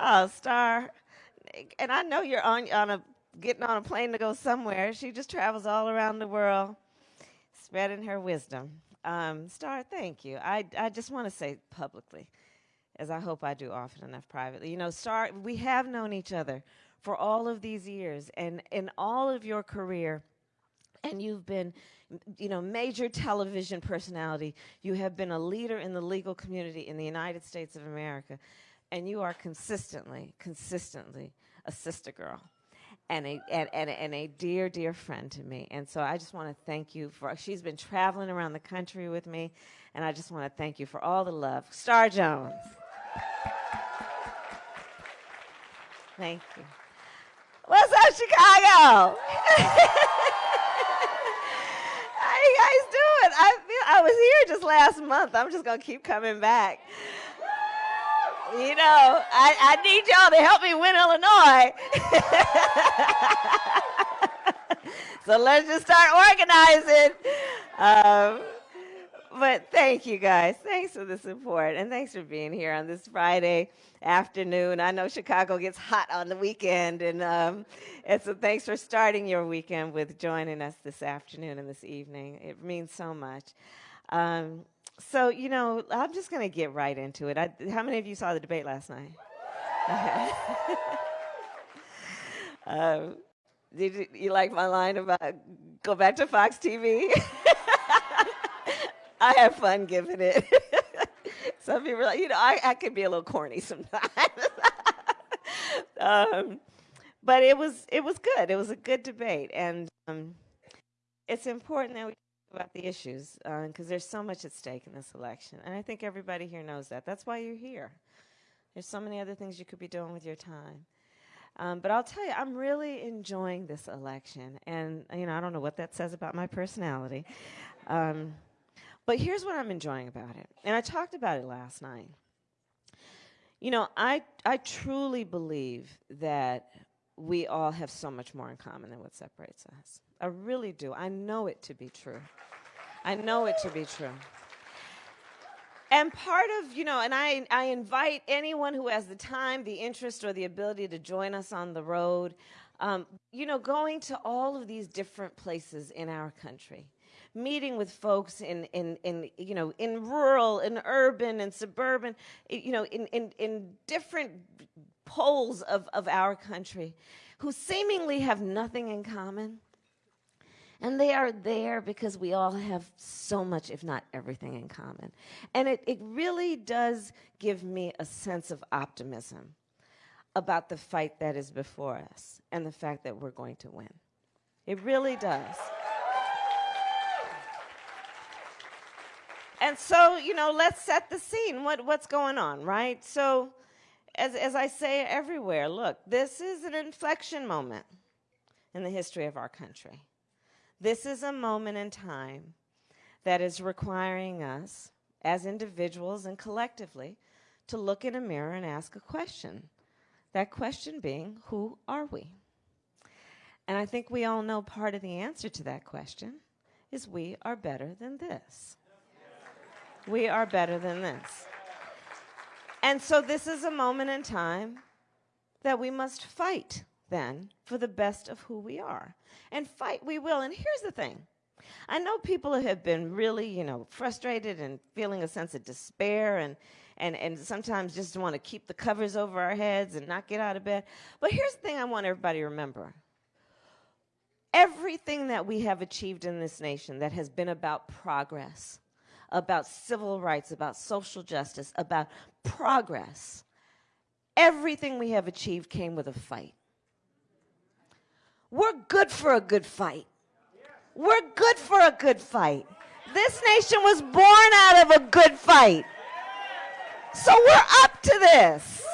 Oh, Star. And I know you're on on a getting on a plane to go somewhere. She just travels all around the world, spreading her wisdom. Um, Star, thank you. I I just want to say publicly, as I hope I do often enough privately. You know, Star, we have known each other for all of these years, and in all of your career, and you've been you know, major television personality. You have been a leader in the legal community in the United States of America and you are consistently, consistently a sister girl and a, and, and, and a dear, dear friend to me. And so I just want to thank you for, she's been traveling around the country with me, and I just want to thank you for all the love. Star Jones. Thank you. What's up, Chicago? How you guys doing? I feel I was here just last month. I'm just gonna keep coming back. You know, I, I need y'all to help me win Illinois. so let's just start organizing. Um, but thank you guys. Thanks for the support and thanks for being here on this Friday afternoon. I know Chicago gets hot on the weekend, and, um, and so thanks for starting your weekend with joining us this afternoon and this evening. It means so much. Um, so, you know, I'm just going to get right into it. I, how many of you saw the debate last night? um, did you, you, like my line about go back to Fox TV? I have fun giving it. Some people are like, you know, I, I could be a little corny sometimes. um, but it was it was good. It was a good debate, and um, it's important that we about the issues because uh, there's so much at stake in this election. And I think everybody here knows that. That's why you're here. There's so many other things you could be doing with your time. Um, but I'll tell you, I'm really enjoying this election. And, you know, I don't know what that says about my personality. Um, but here's what I'm enjoying about it. And I talked about it last night. You know, I, I truly believe that we all have so much more in common than what separates us. I really do. I know it to be true. I know it to be true. And part of, you know, and I, I invite anyone who has the time, the interest, or the ability to join us on the road, um, you know, going to all of these different places in our country, meeting with folks in, in, in you know, in rural, in urban, and suburban, you know, in, in, in different poles of, of our country who seemingly have nothing in common and they are there because we all have so much, if not everything, in common. And it, it really does give me a sense of optimism about the fight that is before us and the fact that we're going to win. It really does. And so, you know, let's set the scene. What, what's going on, right? So, as, as I say everywhere, look, this is an inflection moment in the history of our country. This is a moment in time that is requiring us as individuals and collectively to look in a mirror and ask a question. That question being, who are we? And I think we all know part of the answer to that question is we are better than this. We are better than this. And so this is a moment in time that we must fight then for the best of who we are. And fight we will. And here's the thing. I know people have been really, you know, frustrated and feeling a sense of despair and and, and sometimes just want to keep the covers over our heads and not get out of bed. But here's the thing I want everybody to remember. Everything that we have achieved in this nation that has been about progress, about civil rights, about social justice, about progress, everything we have achieved came with a fight. We're good for a good fight. We're good for a good fight. This nation was born out of a good fight. So we're up to this.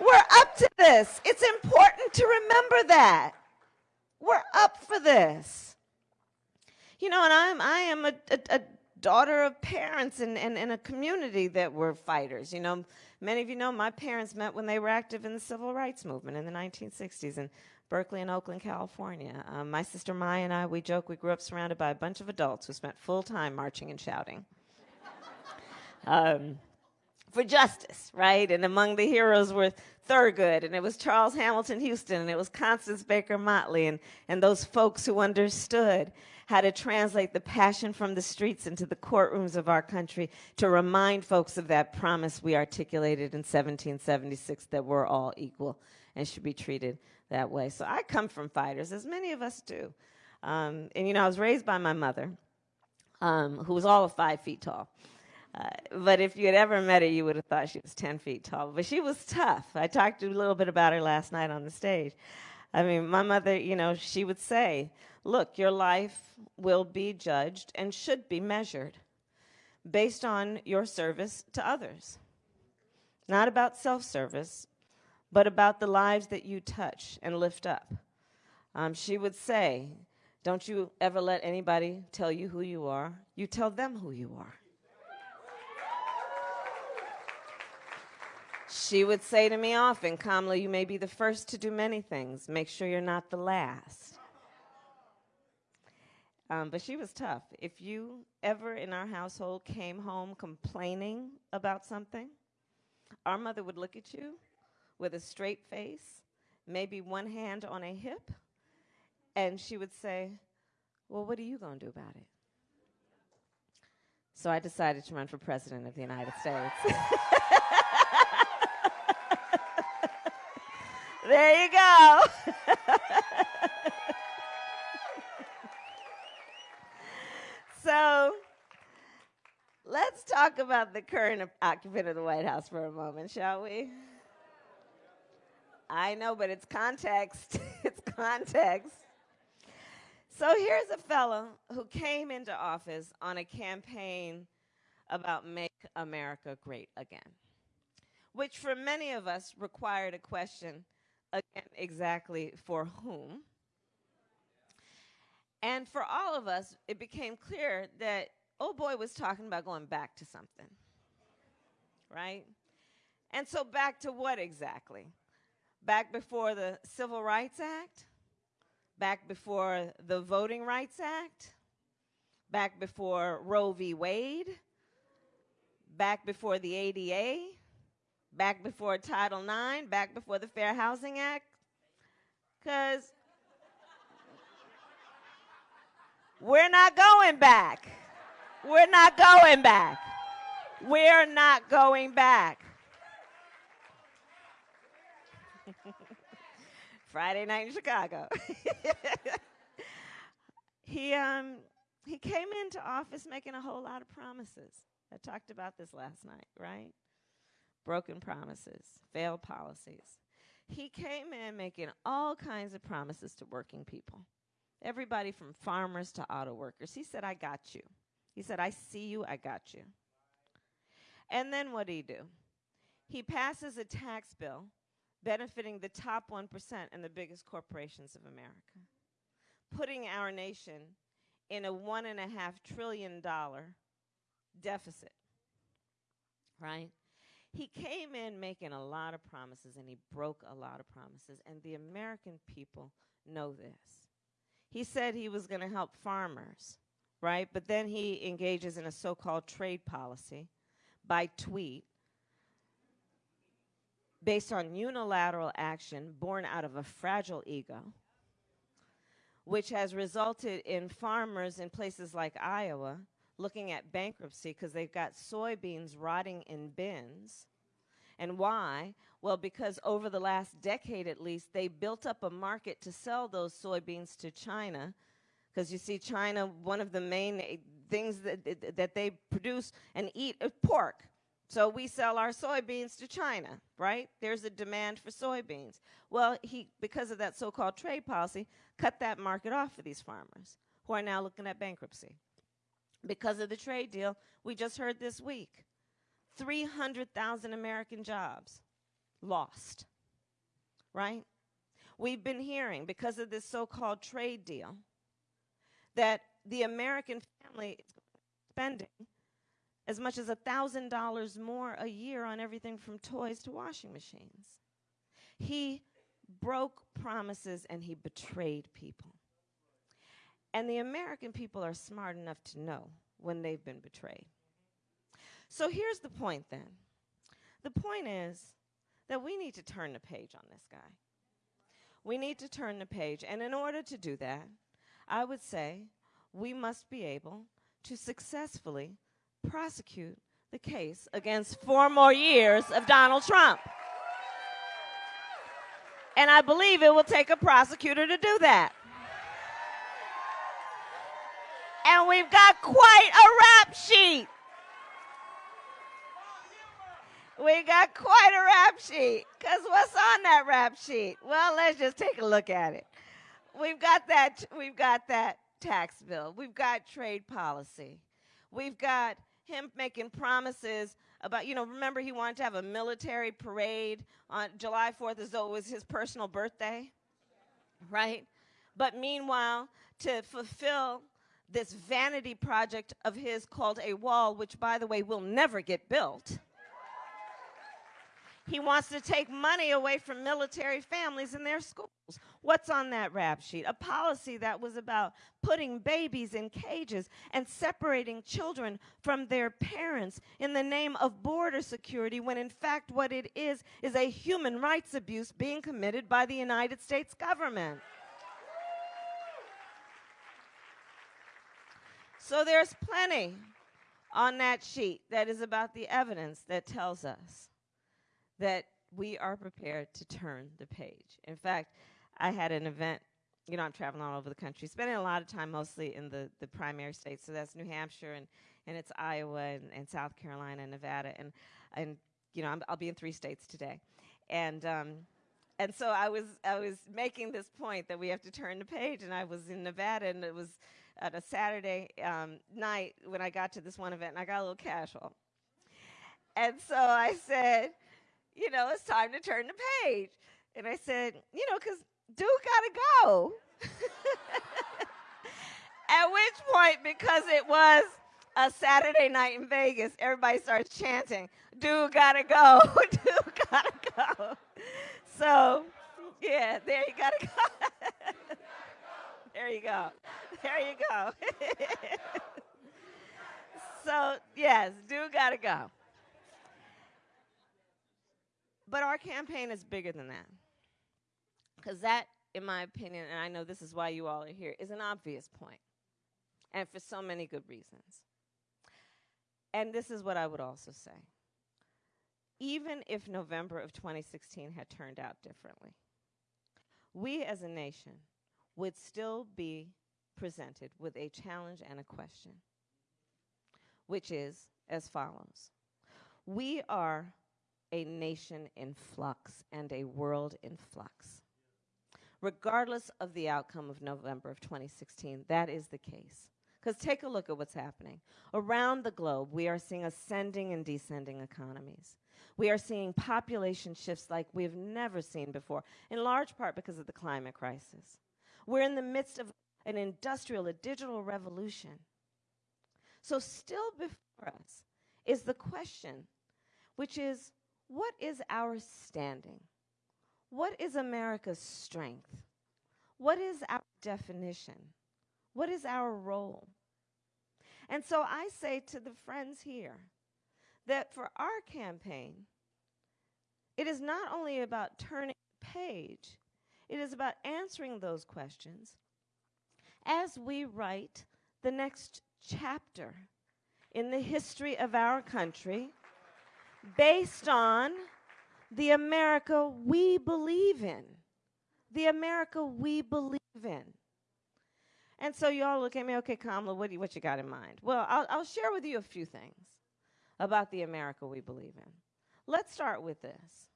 We're up to this. It's important to remember that. We're up for this. You know, and I'm I am a, a, a daughter of parents and in, a community that were fighters. You know, many of you know my parents met when they were active in the civil rights movement in the 1960s, and Berkeley and Oakland, California. Um, my sister Maya and I, we joke we grew up surrounded by a bunch of adults who spent full time marching and shouting. um, for justice, right? And among the heroes were Thurgood, and it was Charles Hamilton Houston, and it was Constance Baker Motley, and, and those folks who understood how to translate the passion from the streets into the courtrooms of our country to remind folks of that promise we articulated in 1776 that we're all equal and should be treated that way. So I come from fighters, as many of us do. Um, and you know, I was raised by my mother, um, who was all of five feet tall. Uh, but if you had ever met her, you would have thought she was 10 feet tall. But she was tough. I talked a little bit about her last night on the stage. I mean, my mother, you know, she would say, Look, your life will be judged and should be measured based on your service to others. Not about self service, but about the lives that you touch and lift up. Um, she would say, Don't you ever let anybody tell you who you are, you tell them who you are. She would say to me often, Kamala, you may be the first to do many things. Make sure you're not the last. Um, but she was tough. If you ever in our household came home complaining about something, our mother would look at you with a straight face, maybe one hand on a hip, and she would say, Well, what are you going to do about it? So I decided to run for president of the United States. there you go. so let's talk about the current occupant of the White House for a moment, shall we? I know, but it's context. it's context. So here's a fellow who came into office on a campaign about Make America Great Again, which for many of us required a question again, exactly for whom. And for all of us, it became clear that old boy was talking about going back to something, right? And so back to what exactly? Back before the Civil Rights Act, back before the Voting Rights Act, back before Roe v. Wade, back before the ADA, back before Title IX, back before the Fair Housing Act. Because we're not going back. We're not going back. We're not going back. Friday night in Chicago. he um he came into office making a whole lot of promises. I talked about this last night, right? Broken promises, failed policies. He came in making all kinds of promises to working people. Everybody from farmers to auto workers. He said, I got you. He said, I see you, I got you. And then what did he do? He passes a tax bill benefiting the top 1% and the biggest corporations of America, putting our nation in a $1.5 trillion deficit, right? He came in making a lot of promises and he broke a lot of promises, and the American people know this. He said he was going to help farmers, right? But then he engages in a so called trade policy by tweet based on unilateral action born out of a fragile ego, which has resulted in farmers in places like Iowa looking at bankruptcy because they've got soybeans rotting in bins. And why? Well, because over the last decade at least, they built up a market to sell those soybeans to China. Because you see, China, one of the main eh, things that, that they produce and eat is pork. So we sell our soybeans to China, right? There's a demand for soybeans. Well, he, because of that so-called trade policy, cut that market off for these farmers who are now looking at bankruptcy. Because of the trade deal, we just heard this week, 300,000 American jobs lost, right? We've been hearing, because of this so-called trade deal, that the American family is spending as much as $1,000 more a year on everything from toys to washing machines. He broke promises and he betrayed people. And the American people are smart enough to know when they've been betrayed. So here's the point then. the point is that we need to turn the page on this guy. We need to turn the page. And in order to do that, I would say we must be able to successfully prosecute the case against four more years of Donald Trump. And I believe it will take a prosecutor to do that. And we've got quite a rap sheet. We got quite a rap sheet. Because what's on that rap sheet? Well, let's just take a look at it. We've got that, we've got that tax bill. We've got trade policy. We've got him making promises about, you know, remember he wanted to have a military parade on July 4th as though it was his personal birthday, right? But meanwhile, to fulfill this vanity project of his called a wall, which, by the way, will never get built. He wants to take money away from military families and their schools. What's on that rap sheet? A policy that was about putting babies in cages and separating children from their parents in the name of border security, when in fact what it is is a human rights abuse being committed by the United States government. So there's plenty on that sheet that is about the evidence that tells us that we are prepared to turn the page. In fact, I had an event, you know, I'm traveling all over the country, spending a lot of time mostly in the, the primary states. So that's New Hampshire and, and it's Iowa and, and South Carolina and Nevada. And, and you know, i will be in three states today. And, um, and so I was, I was making this point that we have to turn the page. And I was in Nevada and it was at a Saturday um, night when I got to this one event and I got a little casual. And so I said, you know, it's time to turn the page. And I said, you know, because Duke got to go. At which point, because it was a Saturday night in Vegas, everybody starts chanting, Duke got to go, Duke got to go. So, yeah, there you got to go. there you go. There you go. so, yes, Duke got to go. But our campaign is bigger than that. Because that, in my opinion, and I know this is why you all are here, is an obvious point. And for so many good reasons. And this is what I would also say. Even if November of 2016 had turned out differently, we as a nation would still be presented with a challenge and a question, which is as follows. We are a nation in flux and a world in flux. Regardless of the outcome of November of 2016, that is the case. Because take a look at what's happening. Around the globe, we are seeing ascending and descending economies. We are seeing population shifts like we've never seen before, in large part because of the climate crisis. We're in the midst of an industrial, a digital revolution. So, still before us is the question, which is what is our standing? What is America's strength? What is our definition? What is our role? And so I say to the friends here that for our campaign, it is not only about turning the page, it is about answering those questions as we write the next chapter in the history of our country based on the America we believe in. The America we believe in. And so you all look at me, okay, Kamala, what, you, what you got in mind? Well, I'll, I'll share with you a few things about the America we believe in. Let's start with this.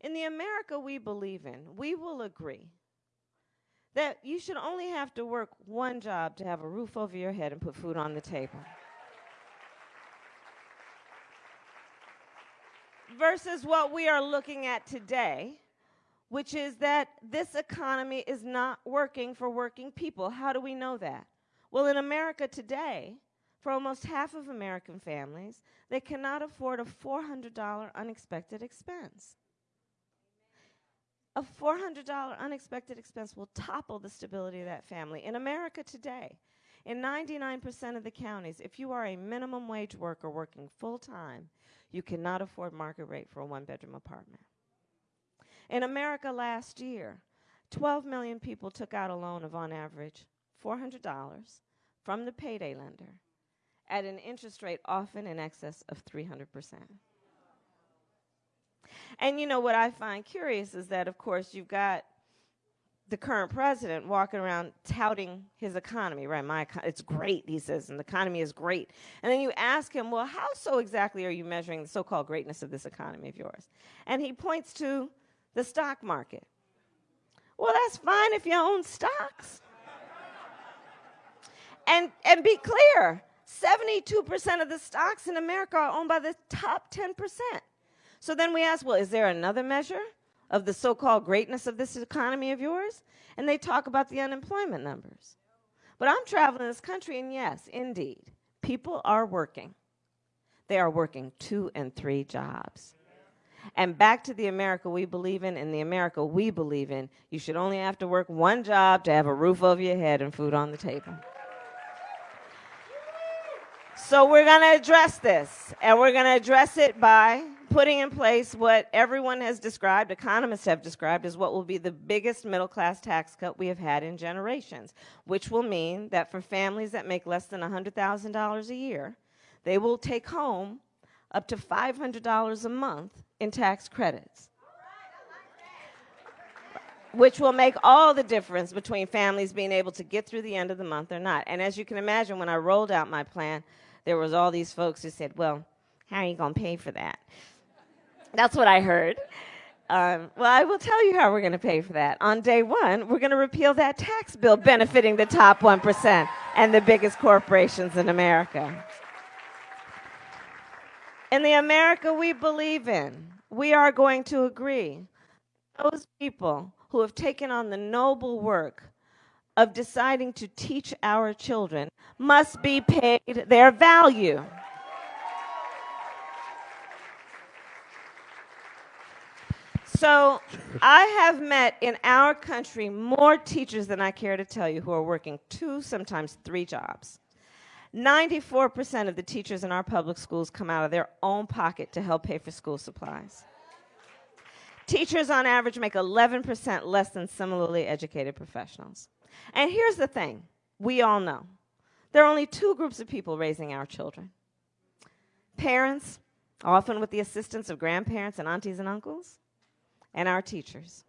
In the America we believe in, we will agree that you should only have to work one job to have a roof over your head and put food on the table. Versus what we are looking at today, which is that this economy is not working for working people. How do we know that? Well, in America today, for almost half of American families, they cannot afford a $400 unexpected expense. A $400 unexpected expense will topple the stability of that family. In America today, in 99% of the counties, if you are a minimum wage worker working full time, you cannot afford market rate for a one bedroom apartment. In America last year, 12 million people took out a loan of on average $400 from the payday lender at an interest rate often in excess of 300%. And you know what I find curious is that, of course, you've got the current president walking around touting his economy, right? My it's great, he says, and the economy is great. And then you ask him, well, how so exactly are you measuring the so-called greatness of this economy of yours? And he points to the stock market. Well, that's fine if you own stocks. and and be clear, 72% of the stocks in America are owned by the top 10%. So then we ask, well, is there another measure? Of the so called greatness of this economy of yours, and they talk about the unemployment numbers. But I'm traveling this country, and yes, indeed, people are working. They are working two and three jobs. And back to the America we believe in, and the America we believe in, you should only have to work one job to have a roof over your head and food on the table. So we're going to address this, and we're going to address it by putting in place what everyone has described, economists have described, as what will be the biggest middle class tax cut we have had in generations, which will mean that for families that make less than $100,000 a year, they will take home up to $500 a month in tax credits. Which will make all the difference between families being able to get through the end of the month or not. And as you can imagine, when I rolled out my plan, there was all these folks who said, well, how are you going to pay for that? That's what I heard. Um, well, I will tell you how we're going to pay for that. On day one, we're going to repeal that tax bill benefiting the top 1% and the biggest corporations in America. In the America we believe in, we are going to agree those people who have taken on the noble work of deciding to teach our children must be paid their value. So I have met in our country more teachers than I care to tell you who are working two, sometimes three jobs. 94% of the teachers in our public schools come out of their own pocket to help pay for school supplies. Teachers on average make 11% less than similarly educated professionals. And here's the thing we all know there are only two groups of people raising our children parents, often with the assistance of grandparents and aunties and uncles, and our teachers.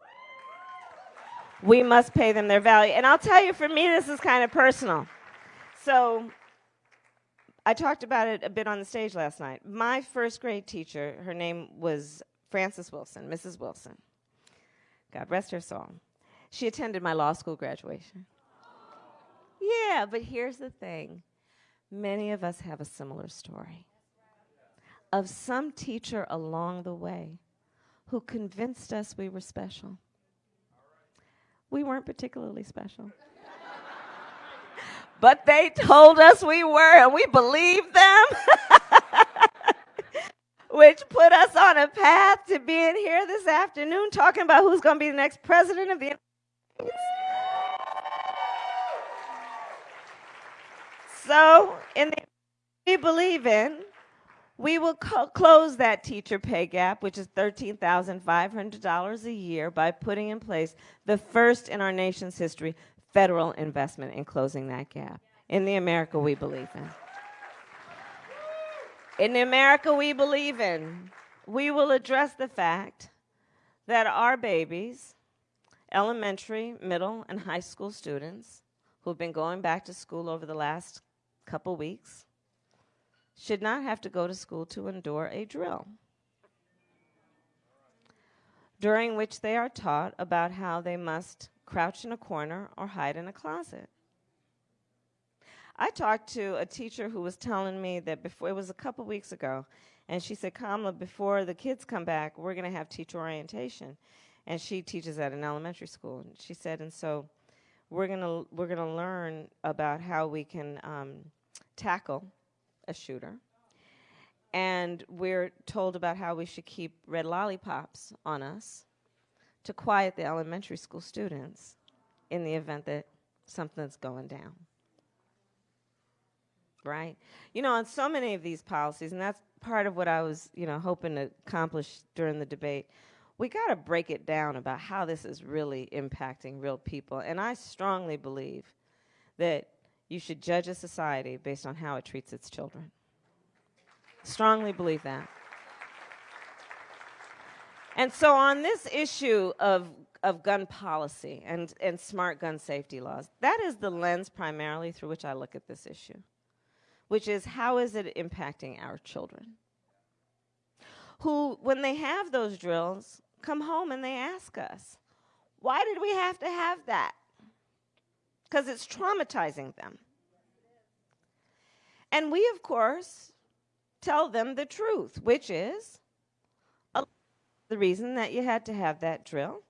We must pay them their value. And I'll tell you, for me, this is kind of personal. So I talked about it a bit on the stage last night. My first grade teacher, her name was Frances Wilson, Mrs. Wilson. God rest her soul. She attended my law school graduation. Yeah, but here's the thing many of us have a similar story of some teacher along the way who convinced us we were special. We weren't particularly special. but they told us we were, and we believed them, which put us on a path to being here this afternoon talking about who's going to be the next president of the United States. So, in the we believe in, we will close that teacher pay gap, which is $13,500 a year, by putting in place the first in our nation's history federal investment in closing that gap in the America we believe in. In the America we believe in, we will address the fact that our babies, elementary, middle, and high school students who've been going back to school over the last couple weeks, should not have to go to school to endure a drill during which they are taught about how they must crouch in a corner or hide in a closet. I talked to a teacher who was telling me that before, it was a couple weeks ago, and she said, Kamala, before the kids come back, we're going to have teacher orientation. And she teaches at an elementary school. And she said, and so we're going to we're to learn about how we can um, tackle a shooter. And we're told about how we should keep red lollipops on us to quiet the elementary school students in the event that something's going down. Right? You know, on so many of these policies, and that's part of what I was, you know, hoping to accomplish during the debate. We got to break it down about how this is really impacting real people. And I strongly believe that you should judge a society based on how it treats its children. Strongly believe that. And so on this issue of, of gun policy and, and smart gun safety laws, that is the lens primarily through which I look at this issue, which is how is it impacting our children? Who, when they have those drills, come home and they ask us, why did we have to have that? Because it's traumatizing them. And we, of course, tell them the truth, which is the reason that you had to have that drill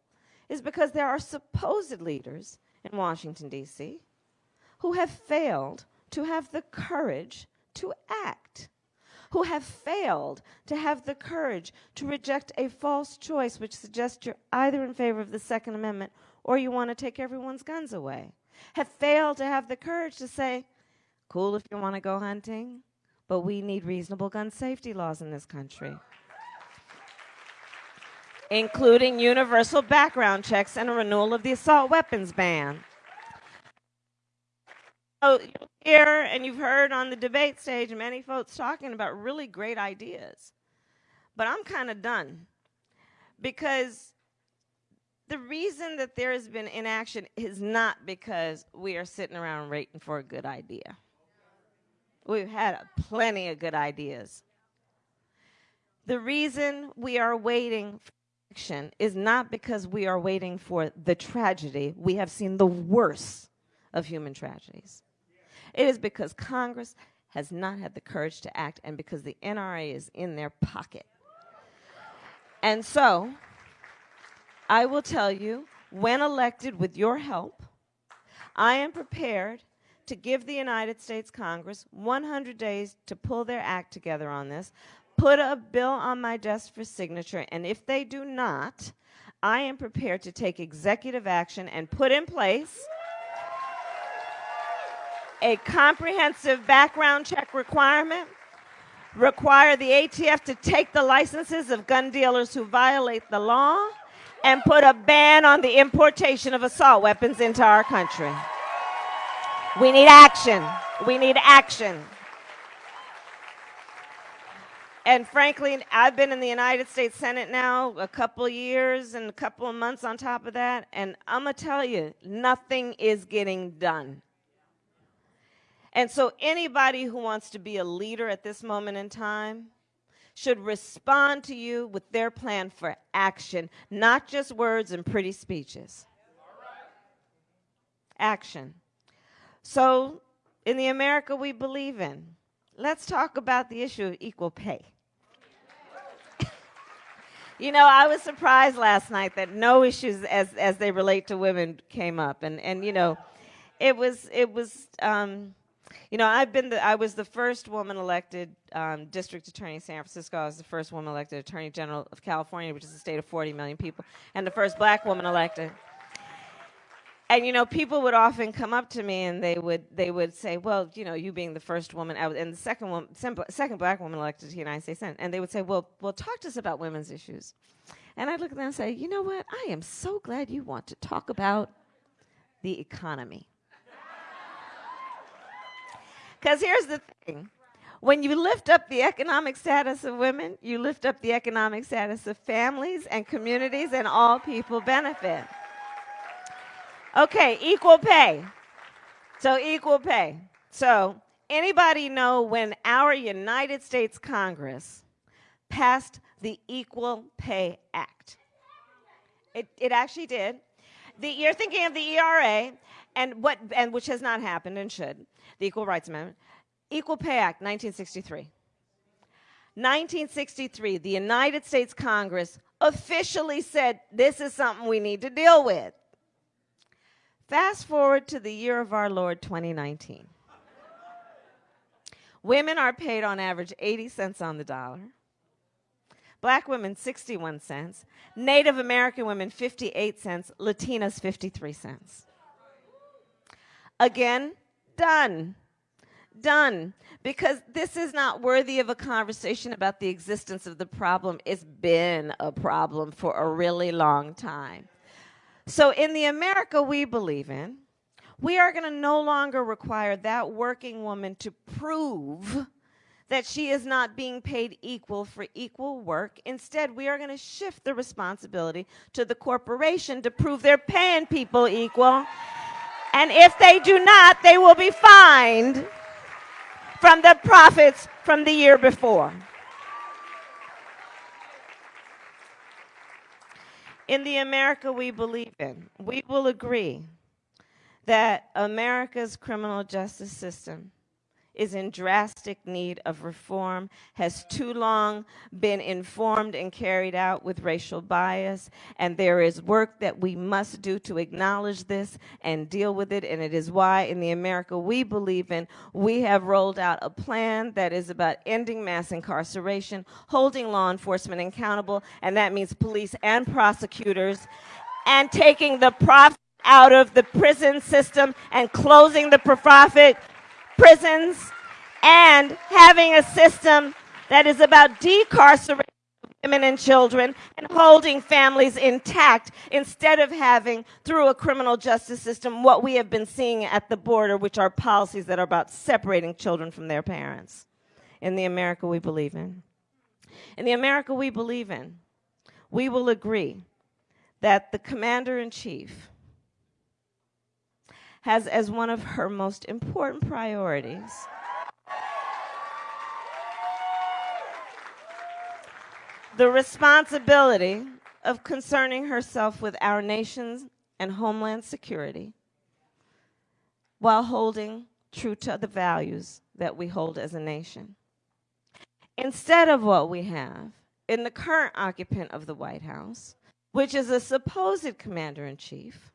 is because there are supposed leaders in Washington, D.C., who have failed to have the courage to act, who have failed to have the courage to reject a false choice which suggests you're either in favor of the Second Amendment or you want to take everyone's guns away, have failed to have the courage to say, cool if you want to go hunting, but we need reasonable gun safety laws in this country including universal background checks and a renewal of the assault weapons ban. So here, and you've heard on the debate stage many folks talking about really great ideas. But I'm kind of done because the reason that there has been inaction is not because we are sitting around waiting for a good idea. We've had plenty of good ideas. The reason we are waiting for action is not because we are waiting for the tragedy. We have seen the worst of human tragedies. It is because Congress has not had the courage to act and because the NRA is in their pocket. And so, I will tell you, when elected with your help, I am prepared to give the United States Congress 100 days to pull their act together on this, put a bill on my desk for signature, and if they do not, I am prepared to take executive action and put in place a comprehensive background check requirement, require the ATF to take the licenses of gun dealers who violate the law, and put a ban on the importation of assault weapons into our country. We need action. We need action. And frankly, I've been in the United States Senate now a couple years and a couple of months on top of that, and I'm going to tell you, nothing is getting done. And so anybody who wants to be a leader at this moment in time should respond to you with their plan for action, not just words and pretty speeches. Action. So in the America we believe in, let's talk about the issue of equal pay. You know, I was surprised last night that no issues as as they relate to women came up, and and you know, it was it was. Um, you know, I've been the, I was the first woman elected um, district attorney in San Francisco. I was the first woman elected attorney general of California, which is a state of 40 million people, and the first black woman elected and you know, people would often come up to me and they would they would say, "Well, you know, you being the first woman and the second woman, second black woman elected to the United States Senate," and they would say, "Well, well, talk to us about women's issues." And I'd look at them and say, "You know what? I am so glad you want to talk about the economy." Because here's the thing. When you lift up the economic status of women, you lift up the economic status of families and communities, and all people benefit. Okay, equal pay. So equal pay. So anybody know when our United States Congress passed the Equal Pay Act? It, it actually did. The, you're thinking of the ERA, and what and which has not happened and should. The Equal Rights Amendment, Equal Pay Act, 1963. 1963, the United States Congress officially said this is something we need to deal with. Fast forward to the year of our Lord 2019. women are paid on average 80 cents on the dollar. Black women 61 cents, Native American women 58 cents, Latinas 53 cents. Again, done. done because this is not worthy of a conversation about the existence of the problem. It's been a problem for a really long time. So, in the America we believe in, we are going to no longer require that working woman to prove that she is not being paid equal for equal work. Instead, we are going to shift the responsibility to the corporation to prove they're paying people equal. And if they do not, they will be fined from the profits from the year before. In the America we believe in, we will agree that America's criminal justice system is in drastic need of reform, has too long been informed and carried out with racial bias, and there is work that we must do to acknowledge this and deal with it, and it is why in the America we believe in, we have rolled out a plan that is about ending mass incarceration, holding law enforcement accountable, and that means police and prosecutors, and taking the profit out of the prison system and closing the profit prisons and having a system that is about decarcerating women and children and holding families intact instead of having, through a criminal justice system, what we have been seeing at the border, which are policies that are about separating children from their parents. In the America we believe in. In the America we believe in, we will agree that the commander in chief has as one of her most important priorities the responsibility of concerning herself with our nation's and homeland security while holding true to the values that we hold as a nation. Instead of what we have in the current occupant of the White House, which is a supposed commander in chief,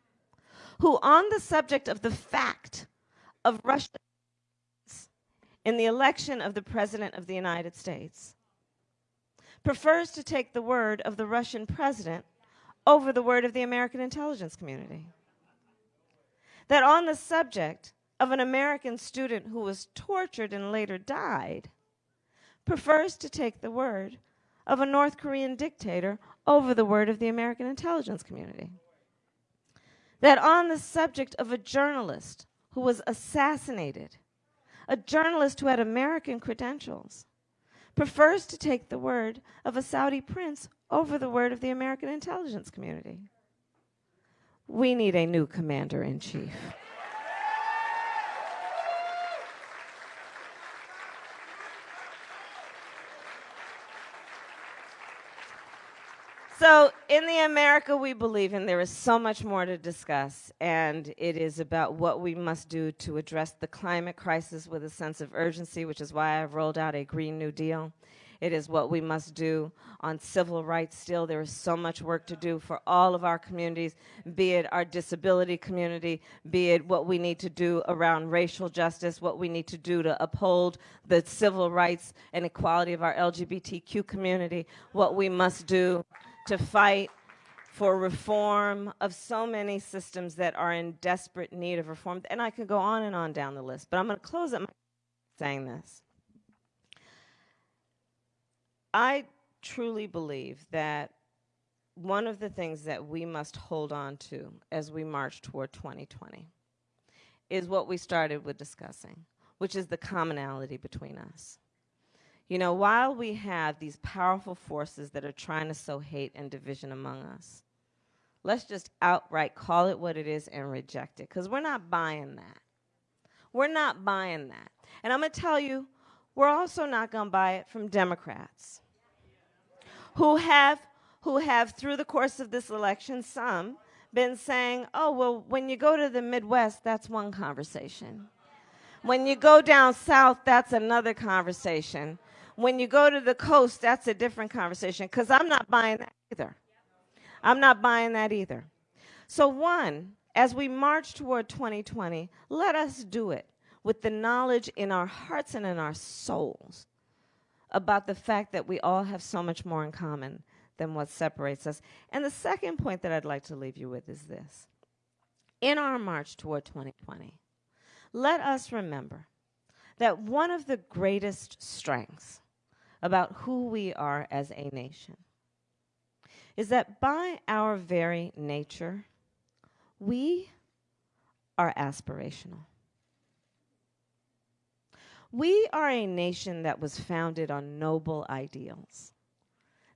who, on the subject of the fact of Russia in the election of the President of the United States, prefers to take the word of the Russian president over the word of the American intelligence community. That on the subject of an American student who was tortured and later died, prefers to take the word of a North Korean dictator over the word of the American intelligence community that on the subject of a journalist who was assassinated, a journalist who had American credentials, prefers to take the word of a Saudi prince over the word of the American intelligence community. We need a new commander in chief. So, in the America we believe in, there is so much more to discuss, and it is about what we must do to address the climate crisis with a sense of urgency, which is why I've rolled out a Green New Deal. It is what we must do on civil rights still. There is so much work to do for all of our communities, be it our disability community, be it what we need to do around racial justice, what we need to do to uphold the civil rights and equality of our LGBTQ community, what we must do to fight for reform of so many systems that are in desperate need of reform. And I could go on and on down the list, but I'm going to close it saying this. I truly believe that one of the things that we must hold on to as we march toward 2020 is what we started with discussing, which is the commonality between us. You know, while we have these powerful forces that are trying to sow hate and division among us, let's just outright call it what it is and reject it because we're not buying that. We're not buying that. And I'm going to tell you, we're also not going to buy it from Democrats who have who have through the course of this election some been saying, "Oh, well, when you go to the Midwest, that's one conversation. When you go down south, that's another conversation. When you go to the coast, that's a different conversation because I'm not buying that either. I'm not buying that either. So, one, as we march toward 2020, let us do it with the knowledge in our hearts and in our souls about the fact that we all have so much more in common than what separates us. And the second point that I'd like to leave you with is this. In our march toward 2020, let us remember that one of the greatest strengths about who we are as a nation is that by our very nature, we are aspirational. We are a nation that was founded on noble ideals.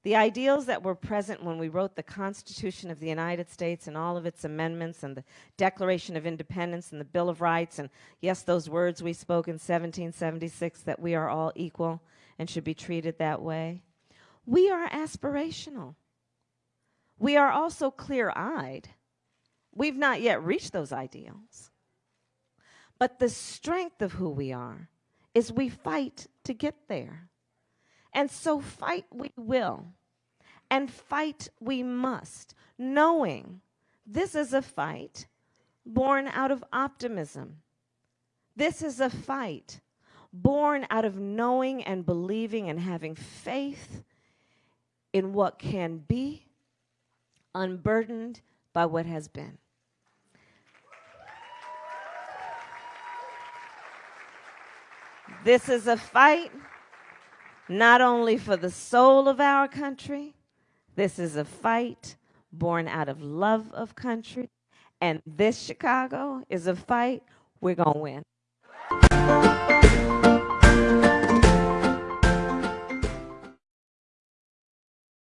The ideals that were present when we wrote the Constitution of the United States and all of its amendments and the Declaration of Independence and the Bill of Rights and yes, those words we spoke in 1776 that we are all equal and should be treated that way. We are aspirational. We are also clear eyed. We've not yet reached those ideals. But the strength of who we are is we fight to get there. And so fight we will. And fight we must, knowing this is a fight born out of optimism. This is a fight born out of knowing and believing and having faith in what can be, unburdened by what has been. This is a fight not only for the soul of our country, this is a fight born out of love of country. And this Chicago is a fight we're going to win.